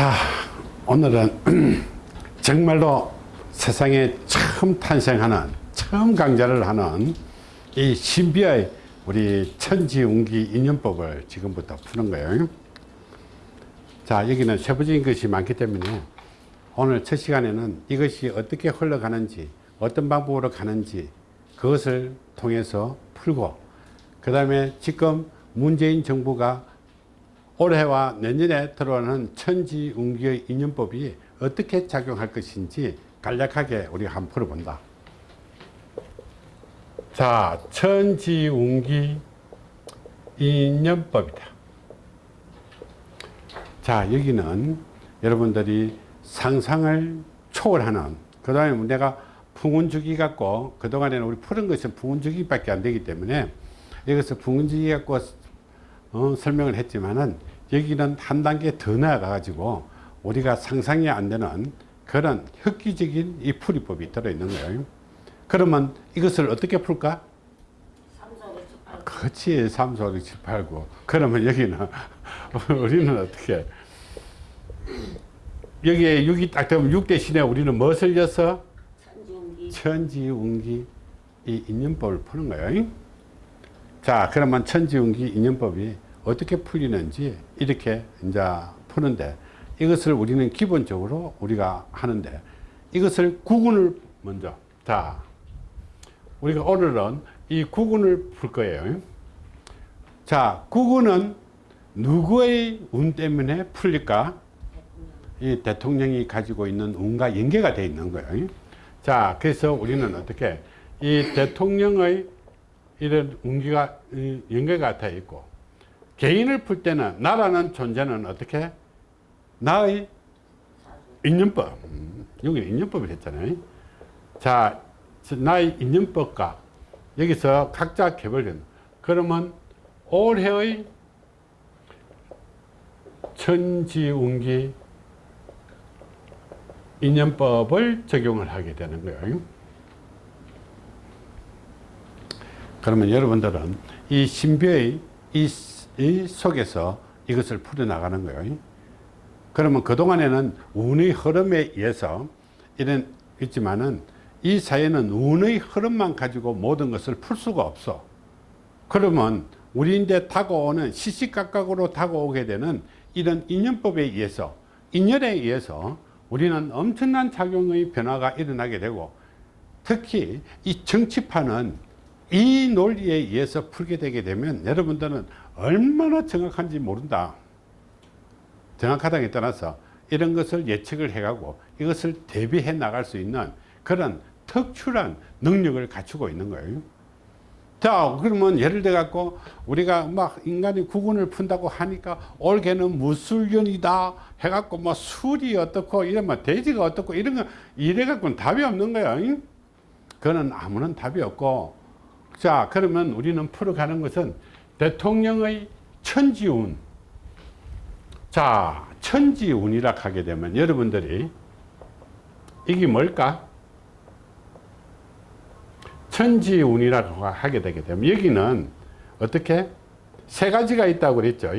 자 오늘은 정말로 세상에 처음 탄생하는 처음 강좌를 하는 이 신비의 우리 천지운기 인연법을 지금부터 푸는 거예요. 자 여기는 세부적인 것이 많기 때문에 오늘 첫 시간에는 이것이 어떻게 흘러가는지 어떤 방법으로 가는지 그것을 통해서 풀고 그 다음에 지금 문재인 정부가 올해와 내년에 들어오는 천지운기의 인연법이 어떻게 작용할 것인지 간략하게 우리가 한번 풀어본다. 자, 천지운기 인연법이다. 자, 여기는 여러분들이 상상을 초월하는 그 다음에 내가 풍운주기 갖고 그동안에는 우리 푸른 것은 풍운주기밖에 안 되기 때문에 여기서 풍운주기 갖고 어, 설명을 했지만은 여기는 한 단계 더 나아가 가지고 우리가 상상이 안 되는 그런 획기적인 이 풀이법이 들어있는 거예요 그러면 이것을 어떻게 풀까? 3, 4, 5, 7, 8. 그렇지 3, 4, 6, 7, 8, 9 그러면 여기는 우리는 어떻게 여기에 6이 딱 되면 6 대신에 우리는 무엇을 져서 천지운기. 천지운기 이 인연법을 푸는 거예요 자 그러면 천지운기 인연법이 어떻게 풀리는지 이렇게 이제 푸는데 이것을 우리는 기본적으로 우리가 하는데 이것을 구분을 먼저 자 우리가 오늘은 이 구분을 풀 거예요. 자 구분은 누구의 운 때문에 풀릴까? 이 대통령이 가지고 있는 운과 연계가 되어 있는 거예요. 자 그래서 우리는 어떻게 이 대통령의 이런 운기가 이, 연계가 되어 있고 개인을 풀 때는 나라는 존재는 어떻게? 나의 인연법. 음, 여기 인연법을 했잖아요. 자 나의 인연법과 여기서 각자 개별된 그러면 올해의 천지운기 인연법을 적용을 하게 되는 거예요. 그러면 여러분들은 이 신비의 이, 이 속에서 이것을 풀어나가는 거예요. 그러면 그동안에는 운의 흐름에 의해서 이런 있지만은 이 사회는 운의 흐름만 가지고 모든 것을 풀 수가 없어. 그러면 우리인데 다가오는 시시각각으로 다가오게 되는 이런 인연법에 의해서 인연에 의해서 우리는 엄청난 작용의 변화가 일어나게 되고 특히 이 정치판은 이 논리에 의해서 풀게 되게 되면 여러분들은 얼마나 정확한지 모른다. 정확하다에 따라서 이런 것을 예측을 해가고 이것을 대비해 나갈 수 있는 그런 특출한 능력을 갖추고 있는 거예요. 자 그러면 예를 들어 갖고 우리가 막 인간이 구분을 푼다고 하니까 올해는 무술년이다 해갖고 뭐 술이 어떻고 이러면 돼지가 어떻고 이런 거 이래 갖고는 답이 없는 거예요 그거는 아무런 답이 없고. 자 그러면 우리는 풀어가는 것은 대통령의 천지운. 자 천지운이라 하게 되면 여러분들이 이게 뭘까? 천지운이라고 하게 되게 되면 여기는 어떻게? 세 가지가 있다고 그랬죠.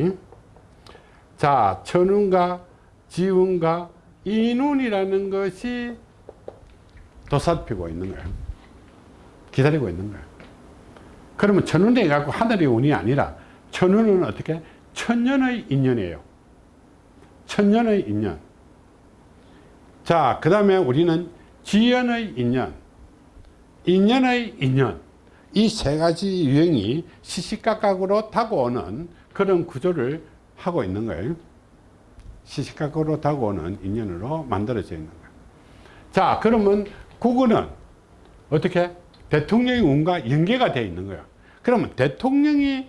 자 천운과 지운과 인운이라는 것이 도사피고 있는 거예요. 기다리고 있는 거예요 그러면 천운에 갖고 하늘의 운이 아니라 천운은 어떻게? 천년의 인연이에요. 천년의 인연. 자 그 다음에 우리는 지연의 인연 인연의 인연. 이 세 가지 유형이 시시각각으로 다가오는 그런 구조를 하고 있는 거예요. 시시각각으로 다가오는 인연으로 만들어져 있는 거예요. 자 그러면 그거는 어떻게? 대통령의 운과 연계가 되어 있는 거예요 그러면 대통령이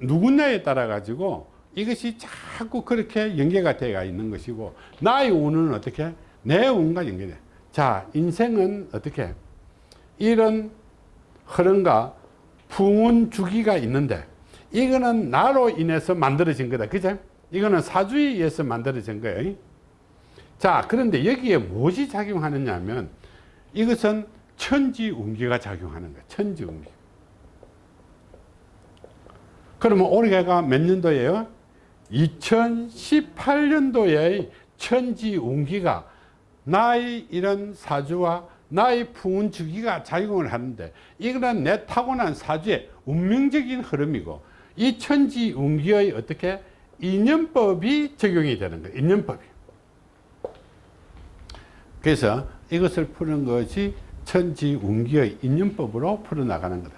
누구냐에 따라 가지고 이것이 자꾸 그렇게 연계가 되어 있는 것이고 나의 운은 어떻게? 내 운과 연계돼. 자 인생은 어떻게? 이런 흐름과 풍운 주기가 있는데 이거는 나로 인해서 만들어진 거다. 그죠? 이거는 사주에 의해서 만들어진 거예요. 자 그런데 여기에 무엇이 작용하느냐 하면 이것은 천지운기가 작용하는 거예요. 천지운기 그러면 올해가 몇 년도예요 2018년도에 천지 운기가 나의 이런 사주와 나의 풍운 주기가 작용을 하는데 이거는 내 타고난 사주의 운명적인 흐름이고 이 천지 운기의 어떻게 인연법이 적용이 되는 거예요. 인연법이. 그래서 이것을 푸는 것이 천지 운기의 인연법으로 풀어나가는 거다.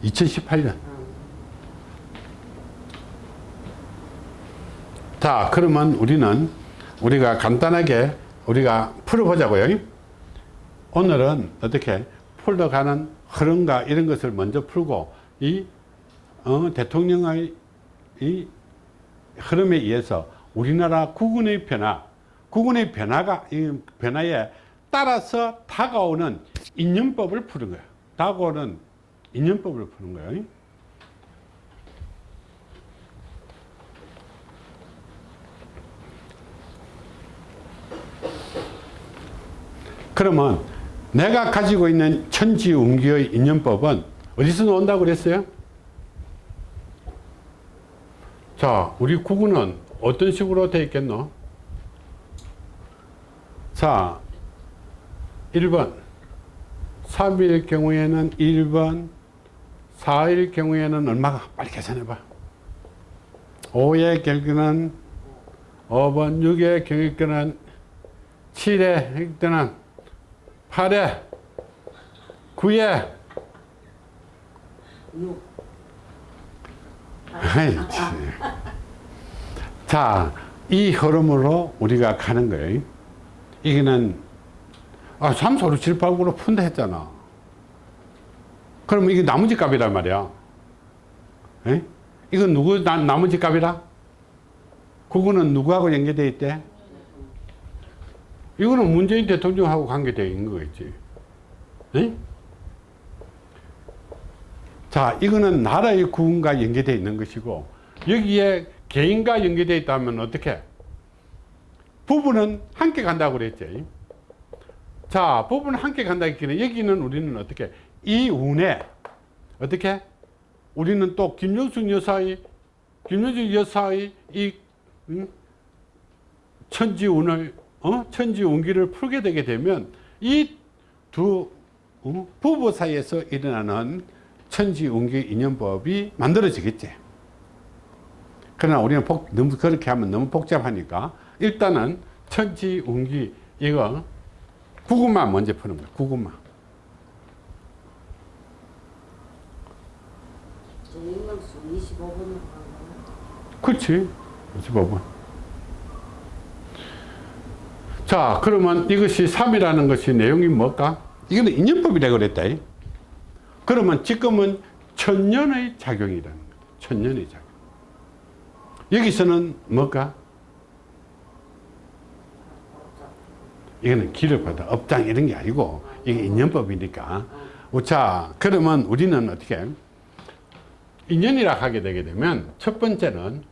천중기 밑에 2018년. 어. 자, 그러면 우리는 우리가 간단하게 우리가 풀어보자고요. 오늘은 어떻게 풀어가는 흐름과 이런 것을 먼저 풀고 이 어, 대통령의 이 흐름에 의해서 우리나라 국군의 변화, 국군의 변화가 이 변화에 따라서 다가오는 인연법을 푸는 거예요. 다가오는 인연법을 푸는 거예요. 그러면 내가 가지고 있는 천지운기의 인연법은 어디서 나온다고 그랬어요? 자, 우리 구구는 어떤 식으로 되어 있겠노? 자, 1번. 3일 경우에는 1번, 4일 경우에는 얼마가? 빨리 계산해봐. 5의 결과는 5번, 6의 경우에는 7의 획득는 8에 9에 육. 아이, 참. 자, 이 흐름으로 우리가 가는 거예요. 이거는, 아, 3, 4, 6, 7, 8, 9로 푼다 했잖아. 그럼 이게 나머지 값이란 말이야. 에? 이건 누구, 나, 나머지 값이라? 그거는 누구하고 연계되어 있대? 이거는 문재인 대통령하고 관계되어 있는 거겠지. 에? 자, 이거는 나라의 구원과 연계되어 있는 것이고, 여기에 개인과 연계되어 있다면 어떻게? 부부는 함께 간다고 그랬지. 자, 부부는 함께 간다 했기는 여기는 우리는 어떻게? 이 운에, 어떻게? 우리는 또 김영숙 여사의, 김영숙 여사의 이, 음? 천지운을, 어? 천지운기를 풀게 되게 되면 이두 어? 부부 사이에서 일어나는 천지운기 인연법이 만들어지겠지. 그러나 우리는 복, 너무 그렇게 하면 너무 복잡하니까 일단은 천지운기 이거 구구만 먼저 푸는 거야. 구구만. 인명수 25분으로 간 그렇지. 25번. 자, 그러면 이것이 3이라는 것이 내용이 뭘까? 이거는 인연법이라고 그랬다. 이. 그러면 지금은 천년의 작용이라는 거다. 천년의 작용. 여기서는 뭘까? 이거는 받아 업장 이런 게 아니고 이게 인연법이니까. 자, 그러면 우리는 어떻게? 인연이라 하게 되게 되면 첫 번째는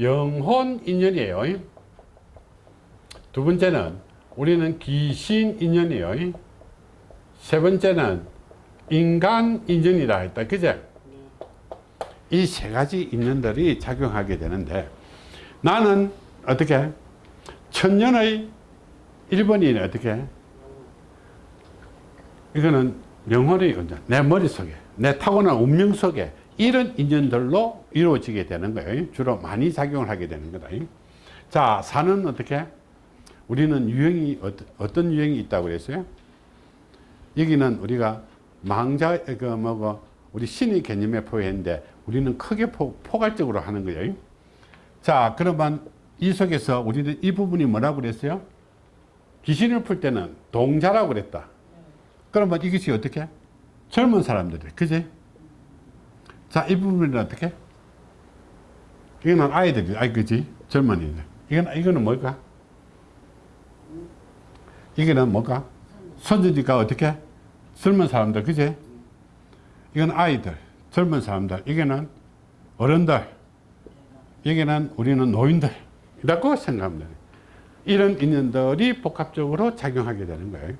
영혼 인연이에요. 두 번째는 우리는 귀신 인연이에요. 세 번째는 인간 인연이라 했다. 그제? 이 세 가지 인연들이 작용하게 되는데 나는 어떻게? 천년의 1번이 어떻게? 이거는 영혼의 은연, 내 머릿속에, 내 타고난 운명 속에 이런 인연들로 이루어지게 되는 거예요. 주로 많이 작용을 하게 되는 거다. 자, 사는 어떻게? 우리는 유형이 어떤, 유형이 있다고 그랬어요? 여기는 우리가 망자 그 뭐고 우리 신의 개념에 포함했는데 우리는 크게 포, 포괄적으로 하는 거예요. 자, 그러면 이 속에서 우리는 이 부분이 뭐라고 그랬어요? 귀신을 풀 때는 동자라고 그랬다. 그러면 이것이 어떻게? 젊은 사람들이, 그지? 자, 이 부분은 어떻게? 이거는 아이들이, 아이, 그지? 젊은이들. 이건, 이거는 뭘까? 이거는 뭘까? 손주니까 어떻게? 젊은 사람들, 그지? 이건 아이들, 젊은 사람들. 이게는 어른들. 여기는 우리는 노인들. 이라고 생각하면 돼요. 이런 인연들이 복합적으로 작용하게 되는 거예요.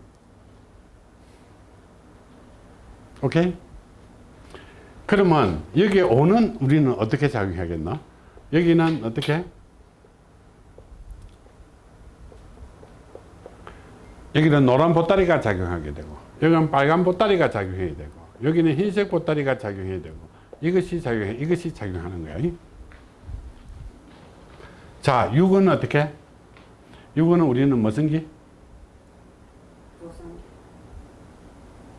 오케이? 그러면 여기에 오는 우리는 어떻게 작용하겠나? 여기는 어떻게? 여기는 노란 보따리가 작용하게 되고 여기는 빨간 보따리가 작용해야 되고 여기는 흰색 보따리가 작용해야 되고 이것이 작용해 이것이 작용하는 거야. 자, 6은 어떻게? 6은 우리는 무슨 기? 조상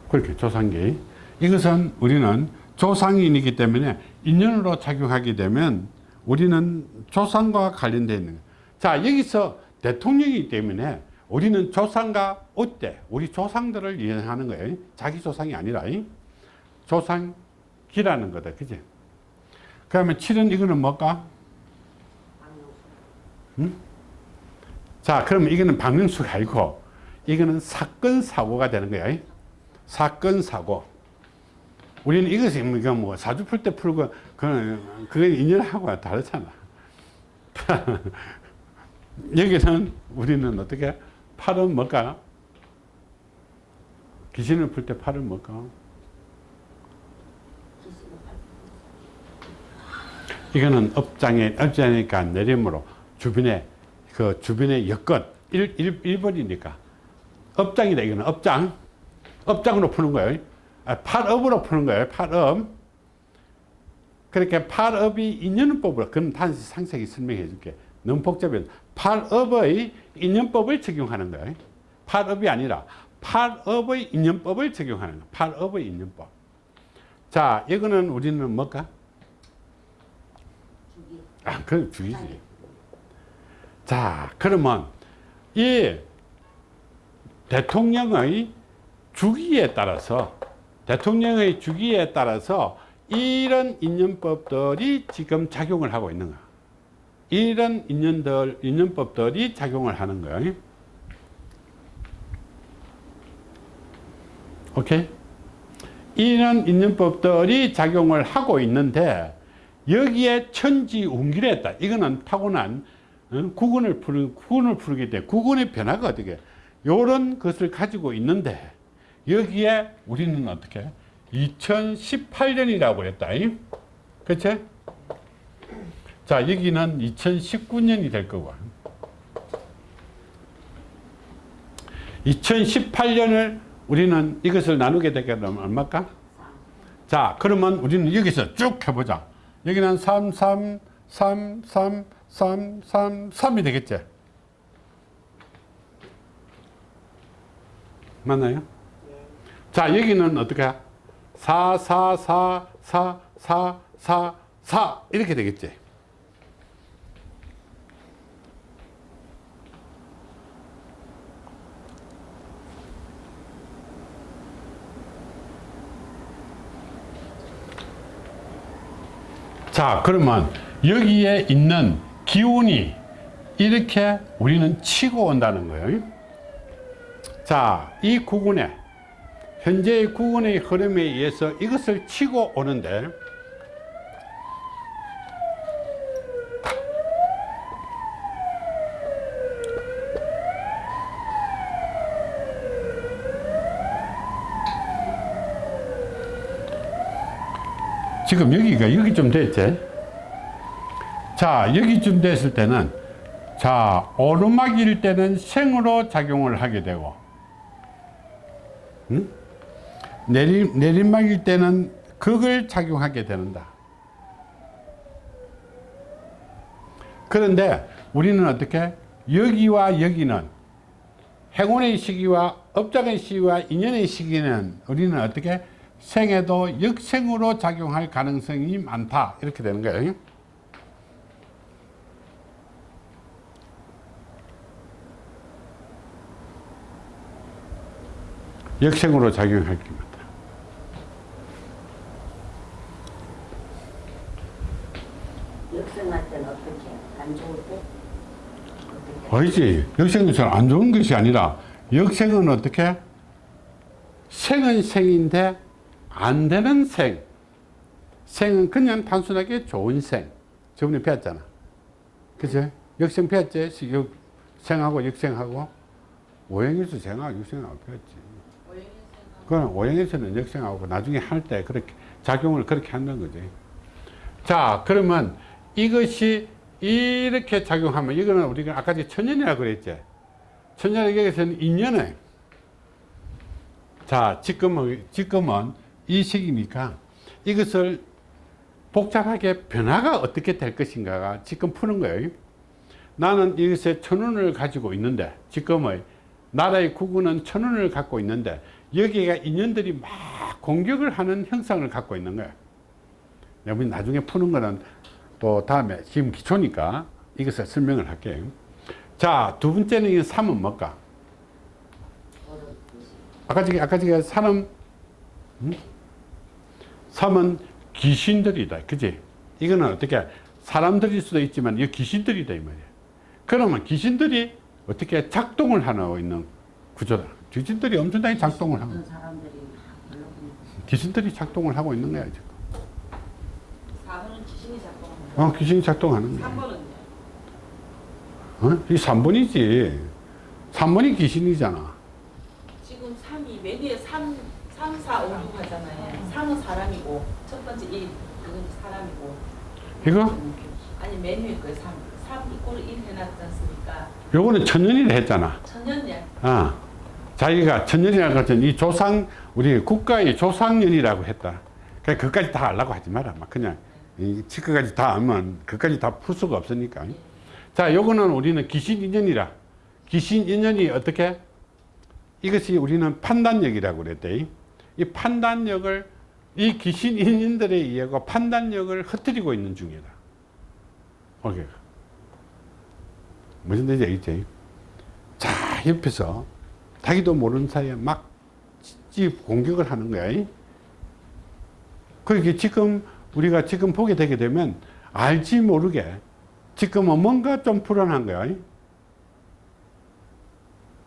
그렇게 조상기. 이것은 우리는 조상인이기 때문에 인연으로 작용하게 되면 우리는 조상과 관련되어 있는. 자, 여기서 대통령이기 때문에 우리는 조상과 어때? 우리 조상들을 이해하는 거예요. 자기 조상이 아니라 이? 조상기라는 거다. 그지? 그러면 7은 이거는 뭘까? 방영 자, 그러면 이거는 방명수가 아니고 이거는 사건 사고가 되는 거야. 사건 사고. 우리는 이것이 뭐 이거 뭐 사주 풀 때 풀고 그건 그건 인연하고 다르잖아. 여기는 우리는 어떻게 팔은 뭘까? 귀신을 풀 때 팔은 뭘까? 이거는 업장에 업장이니까 내림으로 주변에 그 주변의 여건 일, 일, 일벌이니까 업장이다 이거는 업장 업장으로 푸는 거예요 아, 팔업으로 푸는 거예요 팔업. 그렇게 팔업이 인연법으로 그럼 단지 상세히 설명해 줄게. 너무 복잡해 팔업의 인연법을 적용하는 거예요. 팔업이 아니라 팔업의 인연법을 적용하는 거예요. 팔업의 인연법. 자 이거는 우리는 뭘까? 아, 그건 주의지. 자, 그러면 이 대통령의 주기에 따라서 대통령의 주기에 따라서 이런 인연법들이 지금 작용을 하고 있는 거야. 이런 인연들, 인연법들이 작용을 하는 거야. 오케이? 이런 인연법들이 작용을 하고 있는데 여기에 천지 운기랬다. 이거는 타고난 어, 구근을 푸는 구근을 푸르기 때문에 구근의 변화가 어떻게 이런 것을 가지고 있는데 여기에 우리는 어떻게 2018년이라고 그랬다. 그렇지? 자 여기는 2019년이 될 거고 2018년을 우리는 이것을 나누게 되게 되면 얼마일까? 자 그러면 우리는 여기서 쭉 해보자 여기는 3, 3, 3, 3, 3, 3, 3이 되겠지? 맞나요? 자, 여기는 어떻게? 4, 4, 4, 4, 4, 4, 4 이렇게 되겠지? 자 그러면 여기에 있는 기운이 이렇게 우리는 치고 온다는 거예요 자이 구근에 현재의 구근의 흐름에 의해서 이것을 치고 오는데 지금 여기가 여기쯤 됐지 자 여기쯤 됐을 때는 자 오르막일 때는 생으로 작용을 하게 되고 응? 내리, 내리막일 때는 극을 작용하게 되는다. 그런데 우리는 어떻게 여기와 여기는 행운의 시기와 업장의 시기와 인연의 시기는 우리는 어떻게 생에도 역생으로 작용할 가능성이 많다. 이렇게 되는 거예요. 역생으로 작용할 게 많다 역생할 때는 어떻게 안 좋을 때 어떻게 아니지. 역생은 잘안 좋은 것이 아니라 역생은 어떻게? 생은 생인데 안 되는 생. 생은 그냥 단순하게 좋은 생. 저번에 배웠잖아. 그죠 역생 배웠지? 역- 생하고 역생하고? 오행에서 생하고 역생하고 배웠지. 그건 오행에서는 역생하고 나중에 할 때 그렇게 작용을 그렇게 한다는 거지. 자, 그러면 이것이 이렇게 작용하면 이거는 우리가 아까 천년이라고 그랬지. 천년에게서는 인연을 자, 지금은, 지금은 이 시기니까 이것을 복잡하게 변화가 어떻게 될 것인가가 지금 푸는 거예요. 나는 이것에 천원을 가지고 있는데, 지금의 나라의 국군은 천원을 갖고 있는데, 여기가 인연들이 막 공격을 하는 형상을 갖고 있는 거예요. 여러분 나중에 푸는 거는 또 다음에 지금 기초니까 이것을 설명을 할게요. 자, 두 번째는 이 3은 뭘까? 아까 저기, 아까 저기 사람, 음? 3은 귀신들이다. 그지? 이거는 어떻게, 사람들일 수도 있지만, 이 귀신들이다. 이 말이야. 그러면 귀신들이 어떻게 작동을 하고 있는 구조다. 귀신들이 엄청나게 작동을 하고, 귀신들이 작동을 하고 있는 거야, 지금. 4번은 귀신이 작동하는 어, 귀신이 작동하는. 거야. 3번은요? 어? 이 3번이지. 3번이 귀신이잖아. 지금 3이 맨 위에 3, 3, 4, 5, 6 하잖아요. 3은 사람이고 첫 번째 1, 이건 사람이고 이거? 아니 맨 위에 거예요. 3. 3 이꼴 1 해놨지 않습니까? 요거는 천년이라 했잖아. 천년년. 아, 자기가 천년이라고 했더니 이 조상, 우리 국가의 조상년이라고 했다. 그러니까 그까지 다 알라고 하지 마라. 막 그냥, 이 치크까지 다 알면 그까지 다 풀 수가 없으니까. 자, 요거는 우리는 귀신 인연이라. 귀신 인연이 어떻게? 이것이 우리는 판단력이라고 그랬대. 이 판단력을, 이 귀신 인연들에 의하고 판단력을 흩뜨리고 있는 중이다. 오케이. 무슨 뜻인지 알겠지? 자, 옆에서 자기도 모르는 사이에 막 찌- 공격을 하는 거야. 그렇게 지금 우리가 지금 보게 되게 되면 알지 모르게 지금은 뭔가 좀 불안한 거야.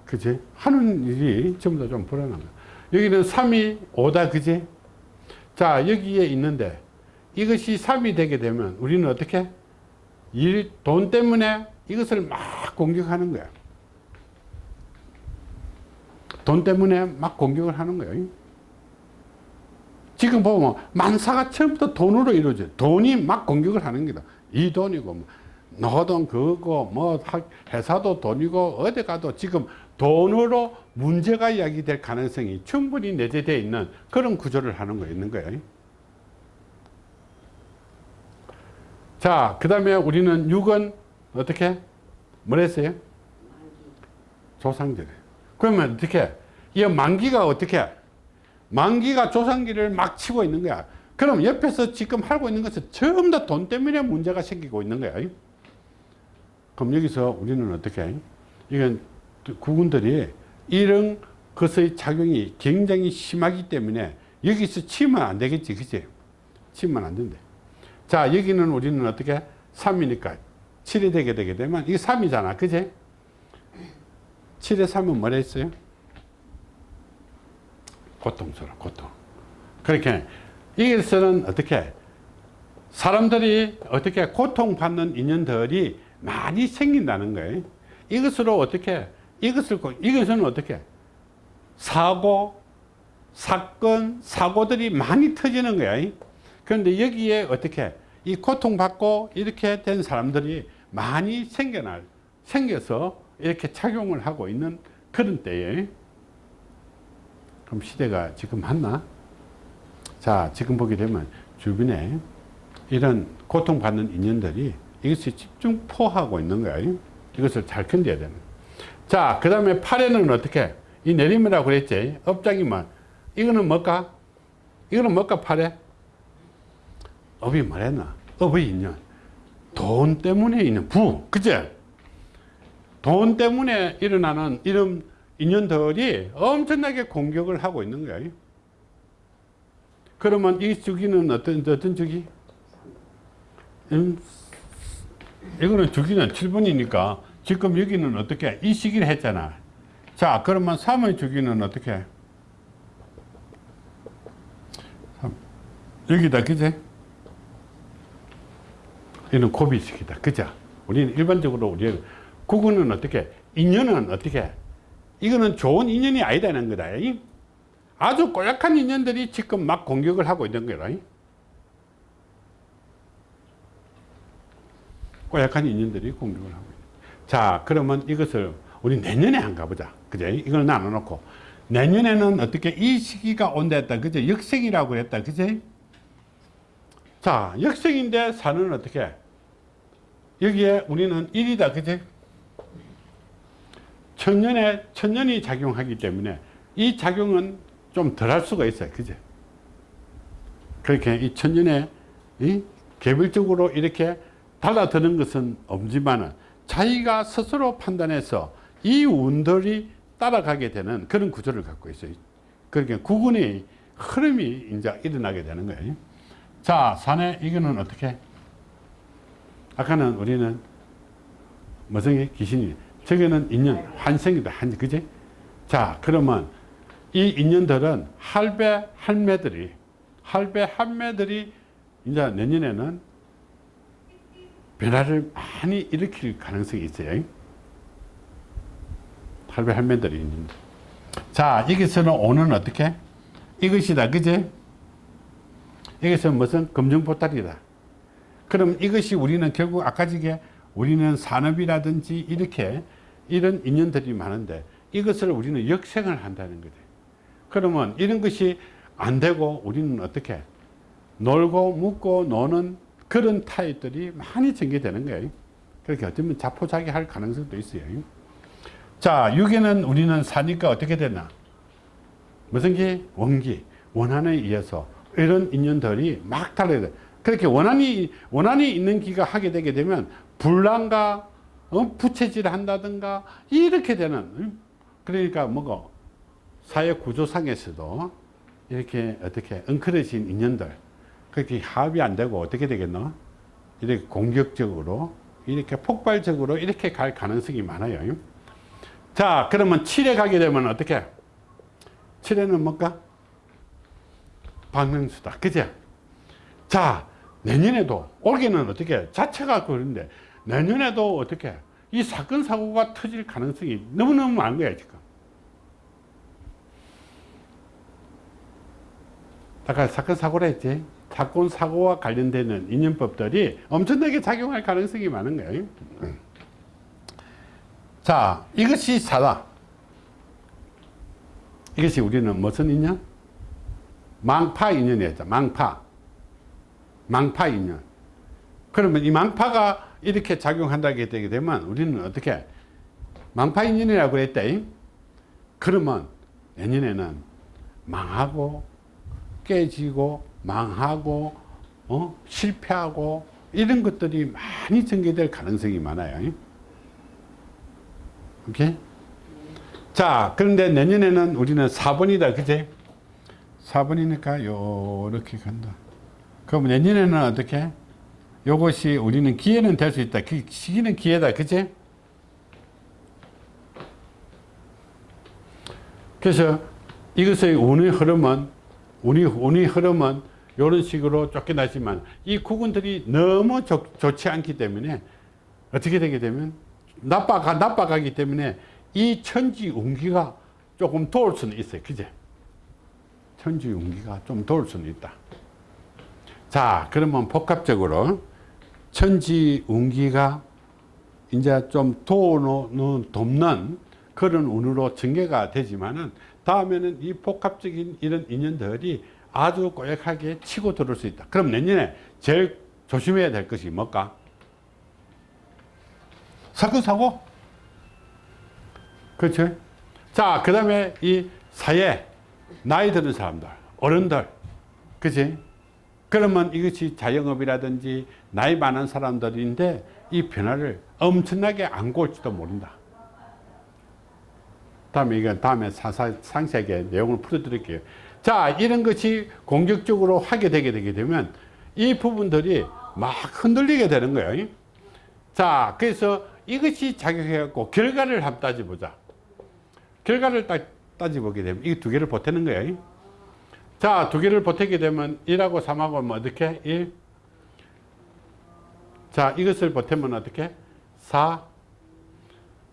그지? 하는 일이 전부 다 좀 불안한 거야. 여기는 3이 5다, 그지? 자, 여기에 있는데 이것이 3이 되게 되면 우리는 어떻게? 일, 돈 때문에 이것을 막 공격하는 거야. 돈 때문에 막 공격을 하는 거예요. 지금 보면 만사가 처음부터 돈으로 이루어져. 돈이 막 공격을 하는 거다. 이 돈이고 뭐 너돈 그거 뭐 학- 회사도 돈이고 어디 가도 지금 돈으로 문제가 야기될 가능성이 충분히 내재되어 있는 그런 구조를 하는 거 있는 거예요. 자, 그 다음에 우리는 6은 어떻게? 뭐랬어요? 조상들. 그러면 어떻게? 이 만기가 어떻게? 만기가 조상기를 막 치고 있는 거야. 그럼 옆에서 지금 하고 있는 것은 전부 다 돈 때문에 문제가 생기고 있는 거야. 그럼 여기서 우리는 어떻게? 이건 국군들이 이런 것의 작용이 굉장히 심하기 때문에 여기서 치면 안 되겠지. 그치? 치면 안 된대. 자, 여기는 우리는 어떻게? 3이니까 7이 되게 되게 되면 이게 3이잖아. 그지? 7에 3은 뭐라 했어요? 고통스러워, 고통. 그렇게, 여기서는 어떻게, 사람들이 어떻게 고통받는 인연들이 많이 생긴다는 거예요. 이것으로 어떻게, 이것을, 고- 이것은 어떻게, 사고, 사건, 사고들이 많이 터지는 거야. 그런데 여기에 어떻게, 이 고통받고 이렇게 된 사람들이 많이 생겨날, 생겨서 이렇게 착용을 하고 있는 그런 때에 그럼 시대가 지금 맞나? 자, 지금 보게 되면 주변에 이런 고통받는 인연들이 이것이 집중 포하고 있는 거예요. 이것을 잘 견뎌야 되는. 자, 그 다음에 팔에는 어떻게? 이 내림이라고 그랬지? 업장이면. 이거는 뭘까? 이거는 뭘까, 팔에? 업이 뭐랬나? 업의 인연. 돈 때문에 있는 부. 그제? 돈 때문에 일어나는 이런 인연들이 엄청나게 공격을 하고 있는 거예요. 그러면 이 주기는 어떤, 어떤 주기? 음, 이거는 주기는 7번이니까 지금 여기는 어떻게? 이 시기를 했잖아. 자, 그러면 3의 주기는 어떻게? 삼. 여기다, 그제? 이는 고비식이다. 그죠? 우리는 일반적으로 우리 국어는 어떻게? 인연은 어떻게? 이거는 좋은 인연이 아니다는 거다. 아주 꼬약한 인연들이 지금 막 공격을 하고 있는 거다. 꼬약한 인연들이 공격을 하고 있다. 자, 그러면 이것을 우리 내년에 안 가보자. 그죠? 이걸 나눠놓고. 내년에는 어떻게 이 시기가 온다 했다. 그죠? 역생이라고 했다. 그죠? 자, 역생인데 사는 어떻게? 여기에 우리는 일이다 그지? 천년에, 천년이 작용하기 때문에 이 작용은 좀 덜 할 수가 있어요. 그제? 그렇게 이 천년에 이 개별적으로 이렇게 달라드는 것은 없지만은 자기가 스스로 판단해서 이 운들이 따라가게 되는 그런 구조를 갖고 있어요. 그러니까 구근의 흐름이 이제 일어나게 되는 거예요. 자, 산에 이거는 어떻게? 아까는 우리는 무슨 귀신이 저기는 인연 환생이다. 한 그지? 자, 그러면 이 인연들은 할배 할매들이 할배 할매들이 이제 내년에는 변화를 많이 일으킬 가능성이 있어요. 할배 할매들이 있는데. 자, 여기서는 오는 어떻게? 이것이다. 그제? 이것은 무슨 검정보따리다. 그럼 이것이 우리는 결국 아까 지게 우리는 산업이라든지 이렇게 이런 인연들이 많은데 이것을 우리는 역생을 한다는 거죠. 그러면 이런 것이 안 되고 우리는 어떻게 놀고 묵고 노는 그런 타입들이 많이 전개되는 거예요. 그렇게 어쩌면 자포자기 할 가능성도 있어요. 자, 6에는 우리는 사니까 어떻게 되나? 무슨 기? 원기. 원한에 의해서 이런 인연들이 막 달려야 돼. 그렇게 원한이, 원한이 있는 기가 하게 되게 되면 불란과 어? 부채질 한다든가 이렇게 되는 응? 그러니까 뭐고 사회 구조상에서도 이렇게 어떻게 엉클어진 인연들 그렇게 합이 안 되고 어떻게 되겠노? 이렇게 공격적으로 이렇게 폭발적으로 이렇게 갈 가능성이 많아요. 자, 그러면 7에 가게 되면 어떻게? 7에는 뭘까? 박명수다. 그죠? 자, 내년에도 올해는 어떻게? 자체가 그런데 내년에도 어떻게? 이 사건 사고가 터질 가능성이 너무너무 많은 거야, 지금. 아까 사건 사고라 했지. 사건 사고와 관련되는 인연법들이 엄청나게 작용할 가능성이 많은 거예요. 자, 이것이 사다. 이것이 우리는 무슨 인연? 망파 인연이었죠. 망파. 망파 인연. 그러면 이 망파가 이렇게 작용한다게 되게 되면 우리는 어떻게? 망파 인연이라고 했다. 그러면 내년에는 망하고 깨지고 망하고 어? 실패하고 이런 것들이 많이 전개될 가능성이 많아요. 오케이? 자, 그런데 내년에는 우리는 4번이다. 그제? 4번이니까 요렇게 간다. 그럼 내년에는 어떻게? 요것이 우리는 기회는 될 수 있다. 그 시기는 기회다. 그제? 그래서 이것의 운의 흐름은 운이, 운의 흐름은 이런 식으로 쫓겨나지만 이 구근들이 너무 좋, 좋지 않기 때문에 어떻게 되게 되면 나빠가, 나빠가기 때문에 이 천지 운기가 조금 도울 수는 있어요. 그제? 천지 운기가 좀 도울 수는 있다. 자, 그러면 복합적으로 천지 운기가 이제 좀 도우는, 돕는 그런 운으로 전개가 되지만은 다음에는 이 복합적인 이런 인연들이 아주 꼬약하게 치고 들어올 수 있다. 그럼 내년에 제일 조심해야 될 것이 뭘까? 사건, 사고? 그렇죠? 자, 그 다음에 이 사회, 나이 드는 사람들, 어른들, 그치? 그러면 이것이 자영업이라든지 나이 많은 사람들인데 이 변화를 엄청나게 안고 올지도 모른다. 다음에 이건 다음에 사사, 상세하게 내용을 풀어드릴게요. 자, 이런 것이 공격적으로 하게 되게 되게 되면 이 부분들이 막 흔들리게 되는 거예요. 자, 그래서 이것이 작용해갖고 결과를 한번 따져보자. 결과를 따, 따져보게 되면 이 두 개를 보태는 거예요. 자, 두 개를 보태게 되면 1하고 3하고 뭐 어떻게? 1. 자, 이것을 보태면 어떻게? 4.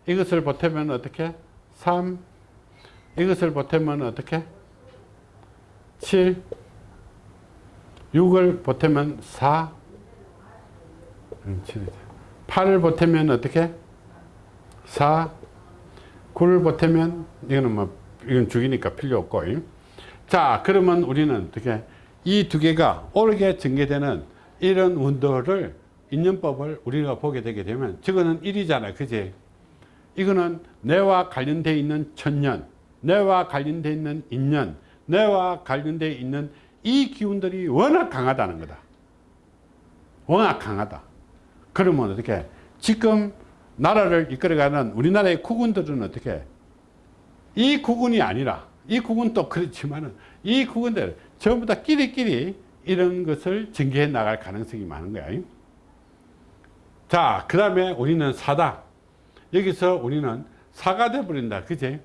이것을 보태면 어떻게? 3. 이것을 보태면 어떻게? 7. 6을 보태면 4. 음, 7. 8을 보태면 어떻게? 4 9를 보태면 이거는 뭐 이건 죽이니까 필요 없고 자 그러면 우리는 어떻게 이 두 개가 옳게 전개되는 이런 운도를 인연법을 우리가 보게 되게 되면 저거는 1이잖아요 그지? 이거는 내와 관련되어 있는 천년 내와 관련되어 있는 인연 내와 관련되어 있는 이 기운들이 워낙 강하다는 거다. 워낙 강하다. 그러면 어떻게 지금 나라를 이끌어가는 우리나라의 국군들은 어떻게 이 국군이 아니라 이 국군도 그렇지만은 이 국군들 전부 다 끼리끼리 이런 것을 전개해 나갈 가능성이 많은 거야. 자, 그 다음에 우리는 사다. 여기서 우리는 사가 돼버린다. 그지?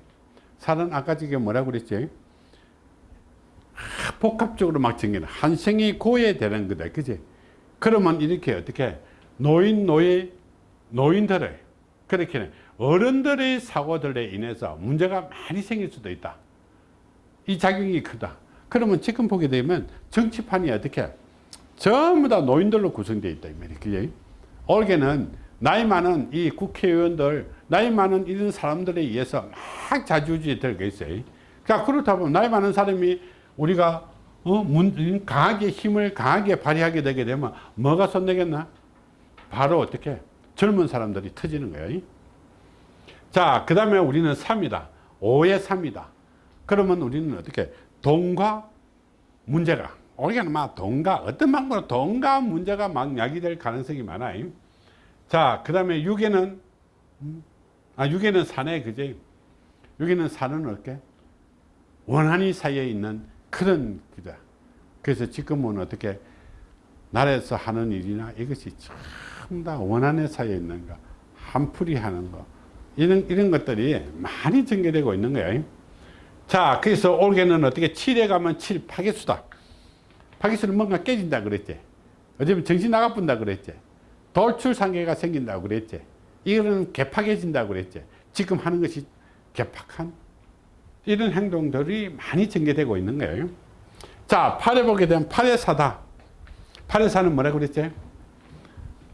사는 아까 저게 뭐라고 그랬지? 아, 복합적으로 막 전개는 한 생이 고해되는 거다. 그지? 그러면 이렇게 어떻게 노인, 노예, 노인들의 그렇게 어른들의 사고들에 인해서 문제가 많이 생길 수도 있다. 이 작용이 크다. 그러면 지금 보게 되면 정치판이 어떻게 전부 다 노인들로 구성되어 있다. 이 말이에요. 그게 올해는 나이 많은 이 국회의원들, 나이 많은 이런 사람들에 의해서 막 자주지에 들어가 있어요. 자, 그렇다 보면 나이 많은 사람이 우리가 어, 문, 강하게 힘을 강하게 발휘하게 되게 되면 뭐가 손내겠나? 바로 어떻게? 젊은 사람들이 터지는 거예요. 자, 그 다음에 우리는 3이다. 5의 3이다. 그러면 우리는 어떻게? 돈과 문제가. 우리가 막 돈과, 어떤 방법으로 돈과 문제가 막 야기될 가능성이 많아요. 자, 그 다음에 6에는, 아, 6에는 산에, 그제? 6에는 산은 어떻게? 원한이 사이에 있는 그런 기다. 그래서 지금은 어떻게? 나라에서 하는 일이나 이것이 전부 다 원한의 사이에 있는 거, 한풀이 하는 거, 이런, 이런 것들이 많이 전개되고 있는 거예요. 자, 그래서 올해는 어떻게 7에 가면 7 파괴수다. 파괴수는 뭔가 깨진다 그랬지. 어쩌면 정신 나가뿐다 그랬지. 돌출상계가 생긴다고 그랬지. 이거는 개팍해진다고 그랬지. 지금 하는 것이 개팍한 이런 행동들이 많이 전개되고 있는 거예요. 자, 8에 보게 되면 8의 사다. 8의 사는 뭐라고 그랬지?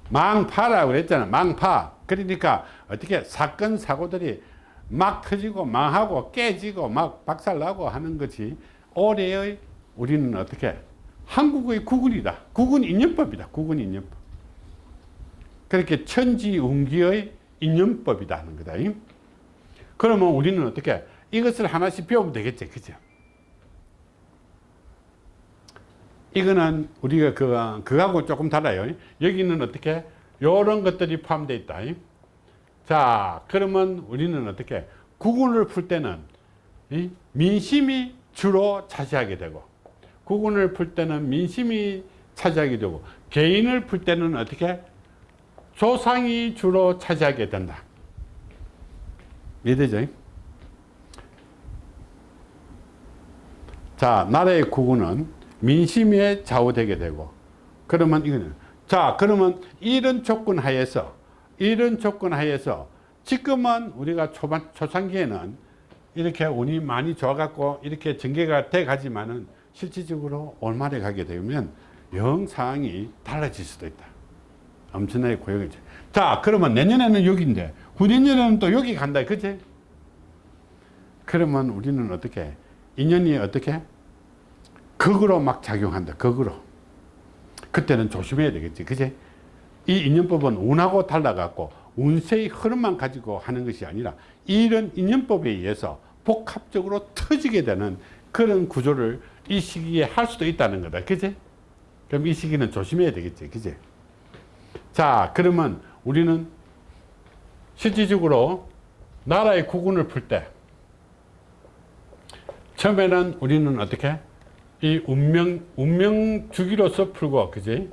망파라고 그랬잖아. 망파. 그러니까 어떻게 사건 사고들이 막 터지고 망하고 깨지고 막 박살나고 하는 것이 올해의 우리는 어떻게 한국의 국군이다. 국군 인연법이다. 국군 인연법. 그렇게 천지운기의 인연법이다 하는 거다. 그러면 우리는 어떻게 이것을 하나씩 배우면 되겠지. 그죠? 이거는 우리가 그, 그거하고 조금 달라요. 여기는 어떻게 요런 것들이 포함되어 있다. 자, 그러면 우리는 어떻게 구군을 풀 때는 이 민심이 주로 차지하게 되고 구군을 풀 때는 민심이 차지하게 되고 개인을 풀 때는 어떻게 조상이 주로 차지하게 된다. 이해되죠? 자, 나라의 구군은 민심에 좌우되게 되고 그러면 이거는 자, 그러면 이런 조건 하에서 이런 조건 하에서 지금은 우리가 초반, 초창기에는 이렇게 운이 많이 좋아갖고 이렇게 전개가 돼 가지만은 실질적으로 올말에 가게 되면 영 상황이 달라질 수도 있다. 엄청나게 고역이죠. 자, 그러면 내년에는 6인데 후년에는 또 여기 간다. 그치? 그러면 우리는 어떻게 인연이 어떻게 극으로 막 작용한다. 극으로. 그때는 조심해야 되겠지. 그치? 이 인연법은 운하고 달라갖고 운세의 흐름만 가지고 하는 것이 아니라 이런 인연법에 의해서 복합적으로 터지게 되는 그런 구조를 이 시기에 할 수도 있다는 거다. 그지? 그럼 이 시기는 조심해야 되겠지. 그지? 자, 그러면 우리는 실질적으로 나라의 구군을 풀 때 처음에는 우리는 어떻게? 이 운명, 운명 주기로서 풀고, 그지?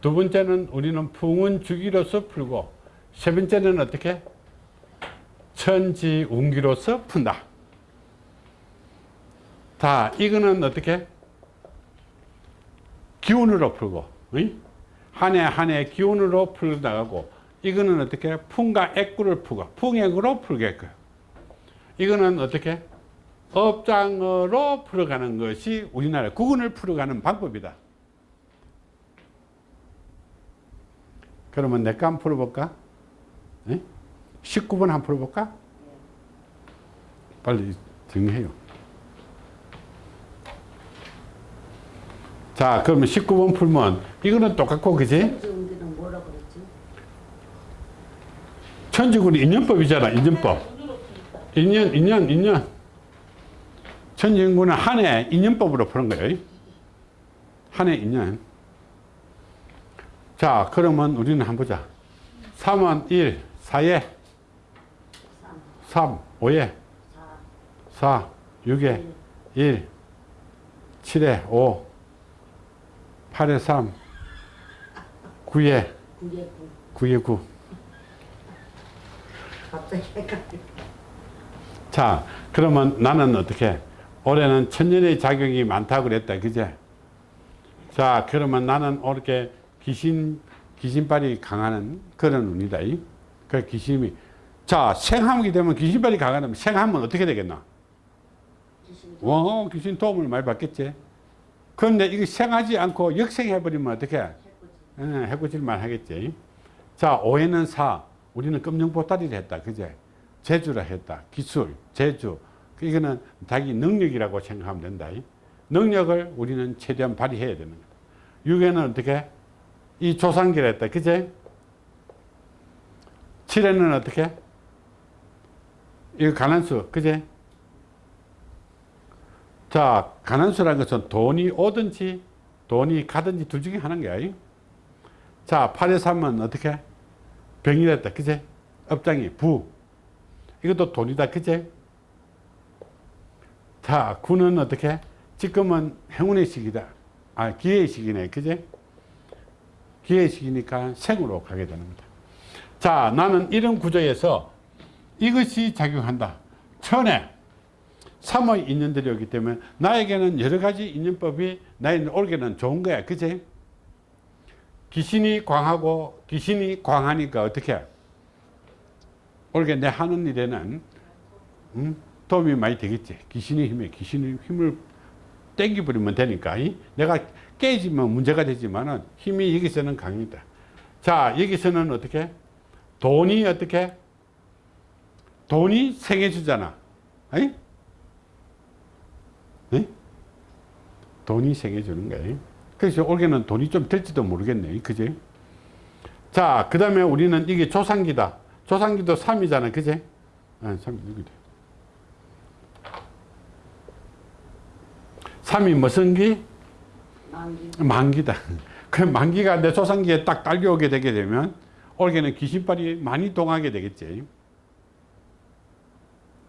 두 번째는 우리는 풍운 주기로서 풀고, 세 번째는 어떻게? 천지 운기로서 푼다. 자, 이거는 어떻게? 기운으로 풀고, 한 해 한 해 기운으로 풀어 나가고, 이거는 어떻게? 풍과 액구를 풀고, 풍액으로 풀게끔. 이거는 어떻게? 업장으로 풀어가는 것이 우리나라 국군을 풀어가는 방법이다. 그러면 내 거 한번 풀어볼까? 예? 19번 한번 풀어볼까? 빨리 정리해요. 자, 그러면 19번 풀면 이거는 똑같고, 그지? 천지군이 인연법이잖아, 인연법. 인연, 인연, 인연. 천지군은 한 해 인연법으로 푸는 거예요. 한 해 인연. 자, 그러면 우리는 한번 보자. 3은 1, 4에 3, 3, 5에 4, 4, 6에 1, 7에 5, 8에 3, 9에 9에 9. 9에 9. 갑자기 헷갈려. 자, 그러면 나는 어떻게? 올해는 천년의 작용이 많다고 그랬다. 그제? 자, 그러면 나는 이렇게 귀신, 귀신발이 강하는 그런 운이다. 이. 그 귀신이. 자, 생하게 되면 귀신발이 강하면 생하면 어떻게 되겠나? 와, 귀신 도움을 많이 받겠지. 그런데 이거 생하지 않고 역생해버리면 어떻게? 해꾸지. 예, 하겠지. 자, 오해는 사. 우리는 금융보따리를 했다. 그제? 제주라 했다. 기술. 그 이거는 자기 능력이라고 생각하면 된다. 능력을 우리는 최대한 발휘해야 되는 거다. 육에는 어떻게? 이 조상기라 했다. 그제? 칠에는 어떻게? 이거 가난수. 그제? 자, 가난수라는 것은 돈이 오든지 돈이 가든지 둘 중에 하나인 거야. 자, 8에 3은 어떻게? 병이랬다. 그제? 업장이 부. 이것도 돈이다. 그제? 자, 9는 어떻게? 지금은 행운의 시기다. 아, 기회의 시기네. 그제? 기회의 시기니까 생으로 가게 되는 거다. 자, 나는 이런 구조에서 이것이 작용한다. 천에 3의 인연들이 오기 때문에 나에게는 여러 가지 인연법이 나에게 올게는 좋은 거야. 그제? 귀신이 광하고 귀신이 광하니까 어떻게? 올게 내 하는 일에는 음, 도움이 많이 되겠지. 귀신의 힘에 귀신의 힘을 땡겨버리면 되니까 이? 내가 깨지면 문제가 되지만은 힘이 여기서는 강이다. 자 여기서는 어떻게? 돈이 어떻게? 돈이 생해 주잖아. 아니? 네? 돈이 생겨주는 거예요. 그래서 올해는 돈이 좀 될지도 모르겠네. 그지? 자, 그 다음에 우리는 이게 조상기다. 조상기도 3이잖아. 그지? 아, 3이 여기다. 3이 무슨 기? 만기. 만기다. 그 만기가 내 조상기에 딱 딸려오게 되게 되면 올해는 귀신발이 많이 동하게 되겠지.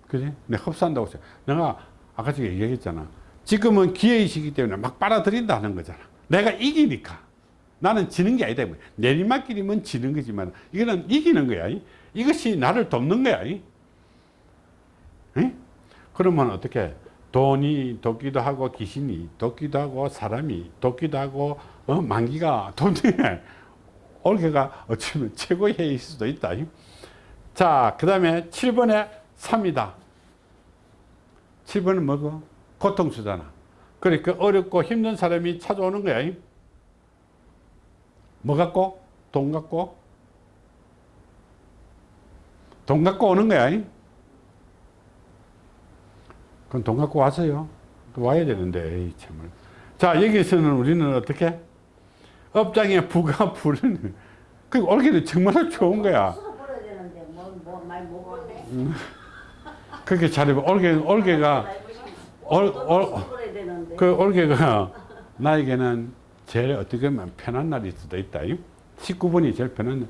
그지? 내가 흡수한다고 했어. 내가 아까 전에 얘기했잖아. 지금은 기회이시기 때문에 막 빨아들인다 하는 거잖아. 내가 이기니까. 나는 지는 게 아니다. 내리막길이면 지는 거지만 이거는 이기는 거야. 이것이 나를 돕는 거야. 응? 그러면 어떻게 돈이 돕기도 하고 귀신이 돕기도 하고 사람이 돕기도 하고 어? 만기가 돈이 올해가 어쩌면 최고의 해일 수도 있다. 자, 그 다음에 7번에 3이다. 7번은 뭐고? 고통수잖아. 그러니까 어렵고 힘든 사람이 찾아오는 거야. 뭐 갖고? 돈 갖고? 돈 갖고 오는 거야. 그럼 돈 갖고 와서요. 또 와야 되는데, 에이, 참을. 자, 여기서는 우리는 어떻게? 업장에 부가 부르는. 그 올해는 정말 좋은 거야. 많이 먹었네. 그렇게 잘해봐. 올해, 올해가, 올, 올. 그 올해가 나에게는 제일 어떻게 보면 편한 날일 수도 있다. 19번이 제일 편한 날.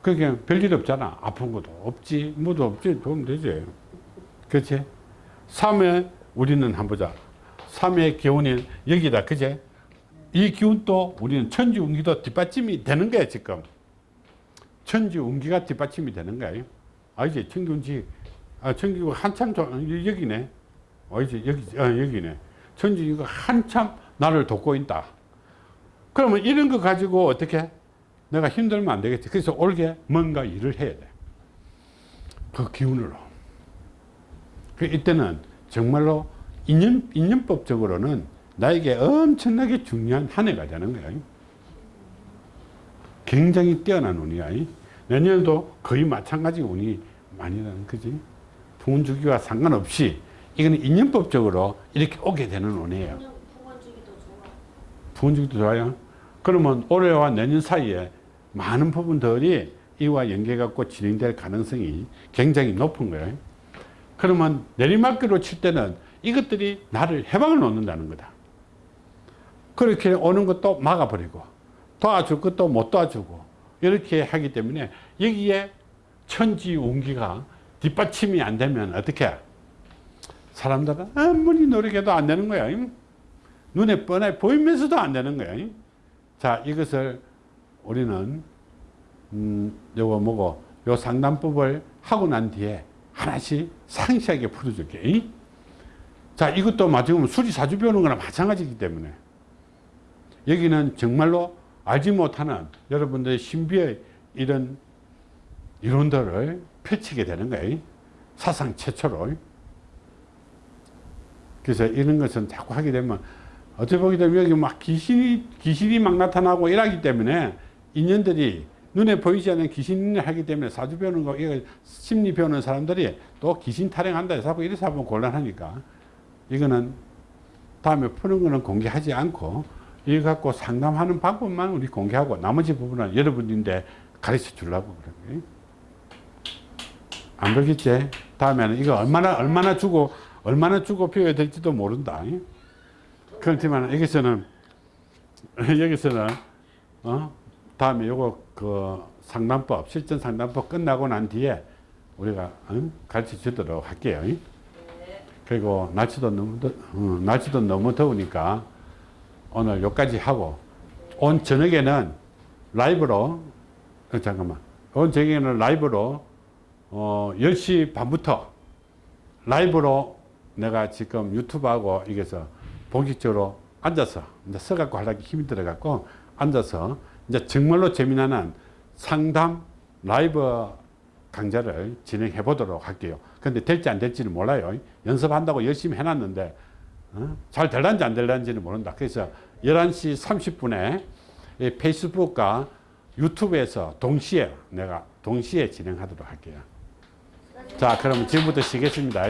그게 별일 없잖아. 아픈 것도 없지. 뭐도 없지. 도움 되지. 그렇지? 3회 우리는 한번 보자. 3회 기운이 여기다. 그제? 이 기운도 우리는 천지 운기도 뒷받침이 되는 거야, 지금. 천지 운기가 뒷받침이 되는 거야. 알지? 천지 운기, 아, 천지 한참, 좀- 여기네. 알지? 여기, 아, 여기네. 천지 운기가 한참 나를 돕고 있다. 그러면 이런 거 가지고 어떻게? 내가 힘들면 안 되겠지. 그래서 올게 뭔가 일을 해야 돼. 그 기운으로. 그 이때는 정말로 인연, 인연법적으로는 나에게 엄청나게 중요한 한 해가 되는 거야. 굉장히 뛰어난 운이야. 이. 내년에도 거의 마찬가지 운이 많이 나는 거지. 부운 주기와 상관없이 이거는 인연법적으로 이렇게 오게 되는 운이에요. 풍년 풍원주기도 좋아. 부은 주기도 좋아요. 그러면 올해와 내년 사이에 많은 부분들이 이와 연계갖고 진행될 가능성이 굉장히 높은 거예요. 그러면 내리막길로 칠 때는 이것들이 나를 해방을 놓는다는 거다. 그렇게 오는 것도 막아버리고 도와줄 것도 못 도와주고 이렇게 하기 때문에 여기에 천지 운기가 뒷받침이 안 되면 어떻게 사람들은 아무리 노력해도 안 되는 거야. 눈에 뻔해 보이면서도 안 되는 거야. 자, 이것을 우리는 음, 요거 뭐고 요 상담법을 하고 난 뒤에 하나씩 상세하게 풀어줄게. 자, 이것도 마지막으로 수리사주 배우는 거나 마찬가지이기 때문에 여기는 정말로 알지 못하는 여러분들의 신비의 이런 이론들을 펼치게 되는 거예요. 사상 최초로. 그래서 이런 것은 자꾸 하게 되면 어떻게 보게 되면 여기 막 귀신이, 귀신이 막 나타나고 이러기 때문에 인연들이 눈에 보이지 않는 귀신을 하기 때문에 사주 배우는 거, 이거 심리 배우는 사람들이 또 귀신 타령한다 해서 하고 이래서 하면 곤란하니까 이거는 다음에 푸는 거는 공개하지 않고 이거 갖고 상담하는 방법만 우리 공개하고 나머지 부분은 여러분인데 가르쳐 주려고 그런 거예요. 안 그러겠지? 다음에는 이거 얼마나, 얼마나 주고, 얼마나 주고 배워야 될지도 모른다. 그렇지만 여기서는, 여기서는, 어? 다음에 요거 그 상담법, 실전 상담법 끝나고 난 뒤에 우리가 어? 가르쳐 주도록 할게요. 네. 그리고 날씨도 너무, 더, 어, 날씨도 너무 더우니까 오늘 여기까지 하고 온 저녁에는 라이브로 어, 잠깐만 온 저녁에는 라이브로 어, 10시 반부터 라이브로 내가 지금 유튜브하고 이게서 본격적으로 앉아서 이제 서갖고 하려기 힘이 들어갖고 앉아서 이제 정말로 재미나는 상담 라이브 강좌를 진행해 보도록 할게요. 근데 될지 안 될지는 몰라요. 연습한다고 열심히 해놨는데 어? 잘 될란지 안 될란지는 모른다. 그래서 11시 30분에 페이스북과 유튜브에서 동시에 내가 동시에 진행하도록 할게요. 자, 그럼 지금부터 쉬겠습니다.